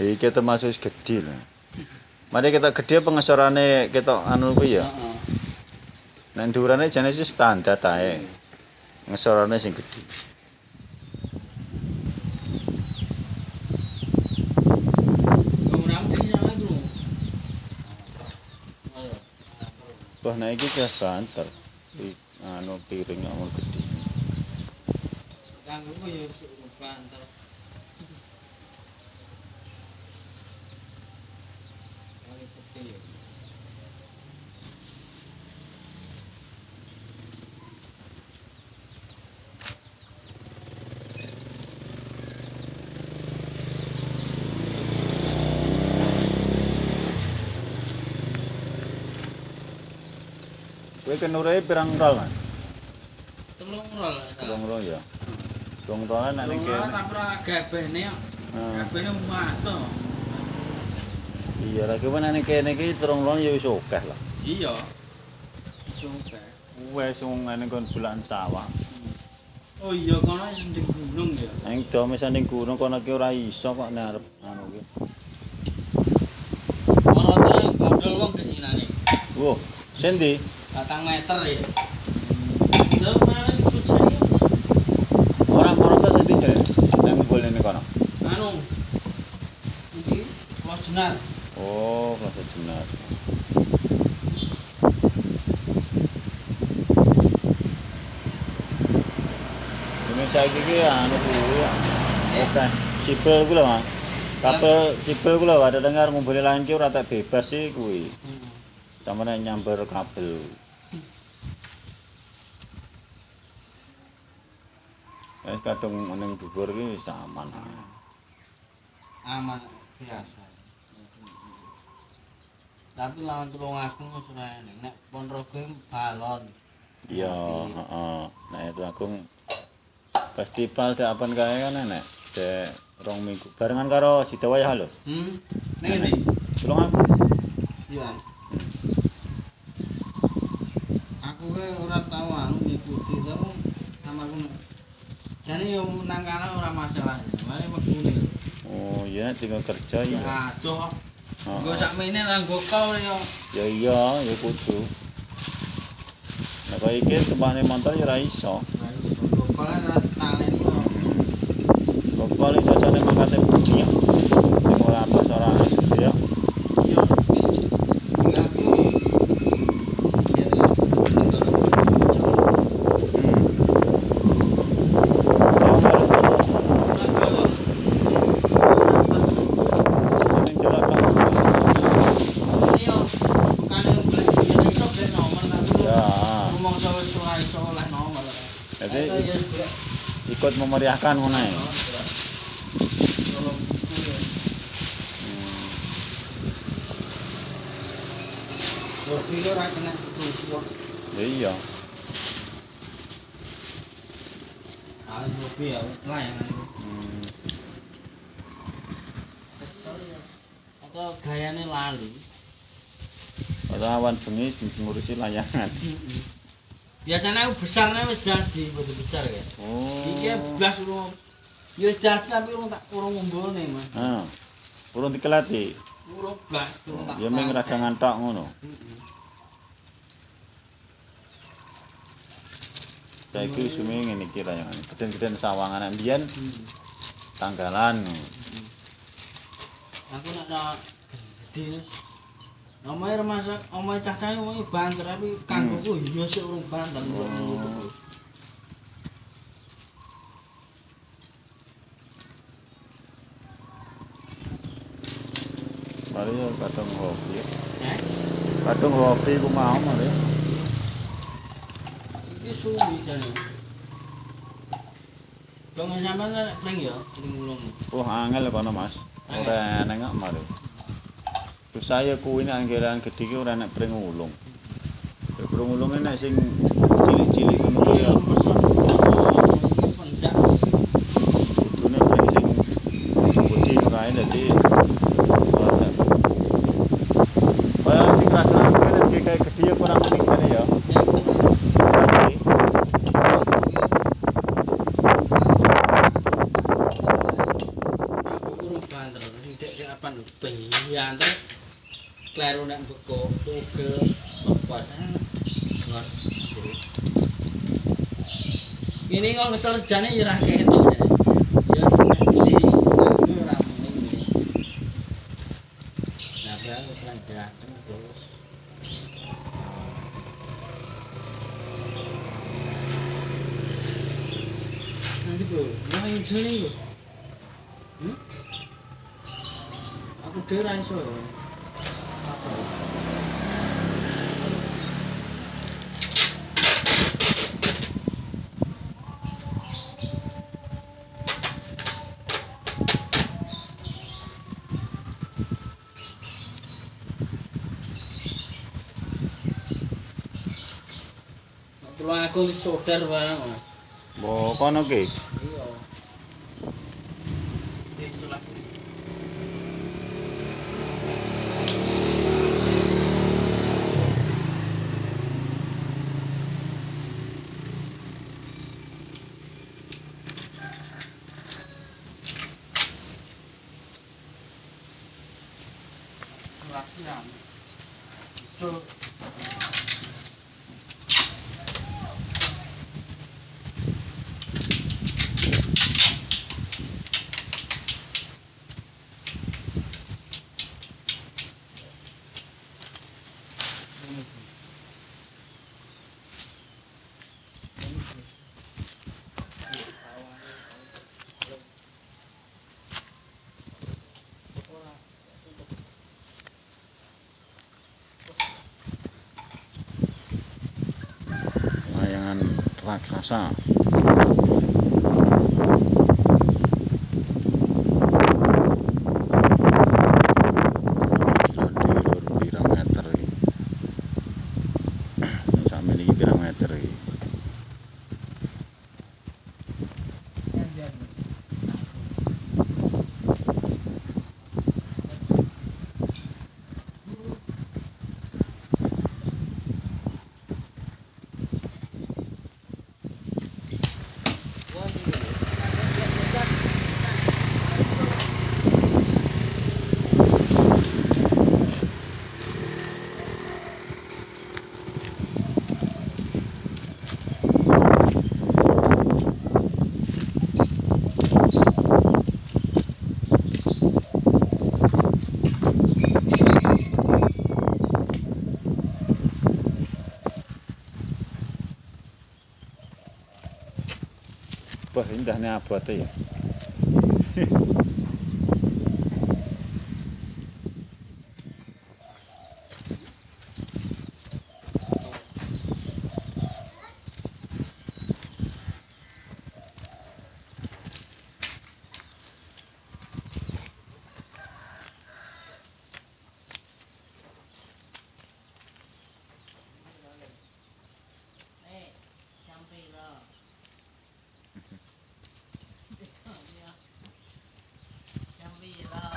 Iki termasuk gede lho. Mari kita gede pengesorane kita anu kuwi ya. Heeh. Nek dhuwurane jane sih standar ae. Ngesorane sing gede. Ayo. Wah, nek iki wis banter. Anu piring amun gede. Kanggo ku ya suruh banter. Kowe kenure pirang rol, Mas? Telung rol. Telung rol ya. Telung rol nek ning kene. ora gabene kok. Nah, Gabene mato. Iya lagi nek ning kene iki telung rol ya wis akeh lah. Iya. Coba. Wes wong ngene kon bulan sawah. Oh iya kono sing di gunung ya. Ning do misan ning gunung kono ki ora iso kok nek arep anu ki. Kono tuh bodol wong kenyinane. Wo, sendi? Batang meter ya. Lho. Ora sendi jare. Kono. Anu. Iki Mas Ini saiki ki anu kuwi ya. Oke, sipil kuwi lho, Mas. Kabel sipil kuwi lho, ada dengar ngumpul lain ki ora tak bebas sih kuwi. Hmm. Sama nek nyamber kabel. Wis kadung ning dhuwur ki wis aman. Aman biasa. Tapi lawan tulung wis ora enak. Nek Ponorogo balon. Iya, heeh. Nah, itu aku festival dek apan kae kan enek. Dek rong minggu barengan karo Sidawaya lho. Hmm. Ning ndi? Tulung aku. Iya. Aku ke ora tau anu ngikuti tau sama aku. Jane yo nang kana ora masalah. Mari wegune. Oh, iya tinggal kerja Ya ya. aduh. Heeh. Nggo sakmene nang gokol yo. Ya iya, ya kudu. Kaya iki tumpahane motor ya ora iso. Gokol ora talen yo. Kok paling sajane mangkate bumi ya. Sing ora gede ya. Yo. Tinggal aku. Ya. Hmm. Oh, ning jelek kan. Yo. Bukannya golek duit iso gak nomor tapi. Ya. Ngomong sama ora iso oleh nomor. Jadi Ayo, ya, golek. Ikut memeriahkan buku ya. Hmm. Ya iya. Kopi ya, layangan itu. Hmm. Kesel ya. Atau gayane lali. Ora awan bengi sing ngurusi layangan. Biasanya aku besarnya wis jadi, betul besar ya. Oh. Iki blas urung ya wis jadi tapi urung tak urung ngumpulne, Mas. Ah. Urung dikelati. Urung blas, urung tak. Ya ming ragangan tok ngono. Heeh. Saiki sume ngene iki layangan. Geden-geden sawangan ambiyen Hmm. tanggalan. Aku nak nak gede. Omahe remasak, omahe cah-cah omahe banter tapi kanggoku ya sik urung banter Oh. nutup. Mari ya kadung hobi. Eh? Kadung hobi ku mau mari. Iki suwi jane. Bang sampean nek pring ya, pring ulung. Oh angel kono Mas. Ora enek kok mari. Saya kuwi nek anggeran gedhe ki ora enek pring ulung. Pring ulung nek sing cilik-cilik ngono kuwi ya. Iki pendak. Kudune pring sing putih kae dadi ora. Kaya sing ragangan kuwi nek kayak gedhe ya kurang mending jane ya. Jadi, Urung banter, sing dek kleru nek beko tugel lepas. Ngot. Ngesel sejane ya ra ket. Ya aku ora mending. Nah, aku kan gerakan terus. Nanti bro, nah ini sini. Hmm? Aku dhewe ra iso. Tulung aku wis sodar barang, Mas. Mbok kono ki. Iya. Itulah. Latihan. Itu 아, 그 렇. Wah, indahnya abote ya. Eh, sampai lah. Sampai lah.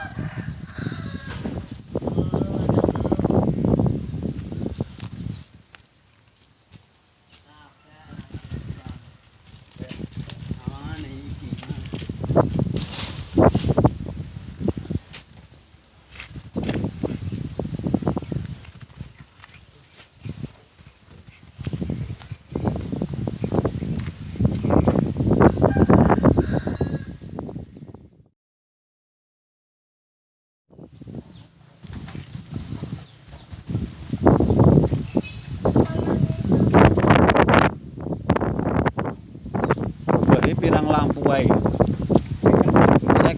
Wah, iki pirang lampu wae. 50.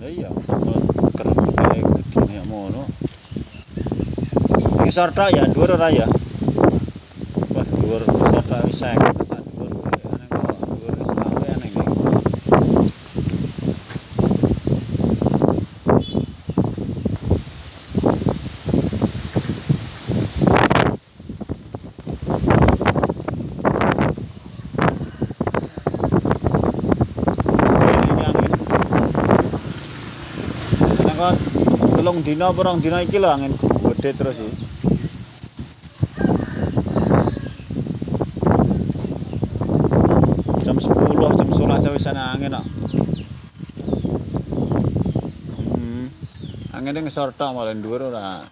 Lah iya, sapa kerep kae gedine ngono. Iki sorta ya, dhuwur ora ya? Wah, dhuwur sorta wis 50 sak dhuwur. Ana kok dhuwur wis lawe ana iki. Ini angin. Nek kok telung dina apa rong dina iki lho angin gede terus iki. Angin ini ngesor tak malah dua orang.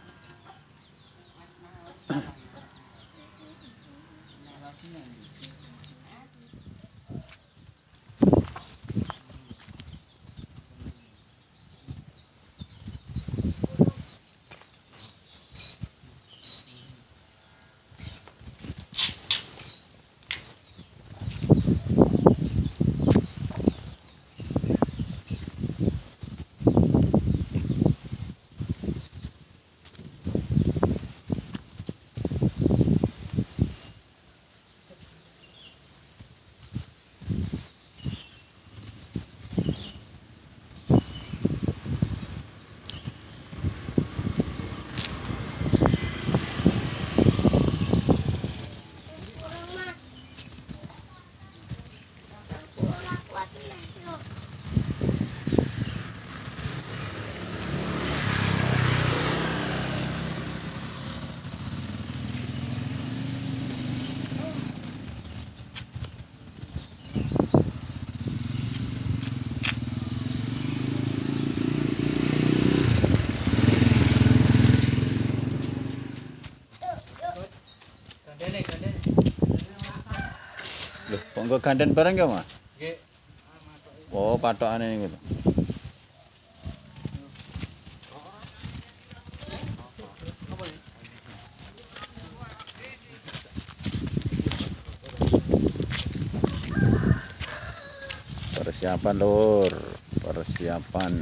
Nggo ganden bareng ya, Mas? Nggih. Oh, patokane niku to. Persiapan lur, persiapan.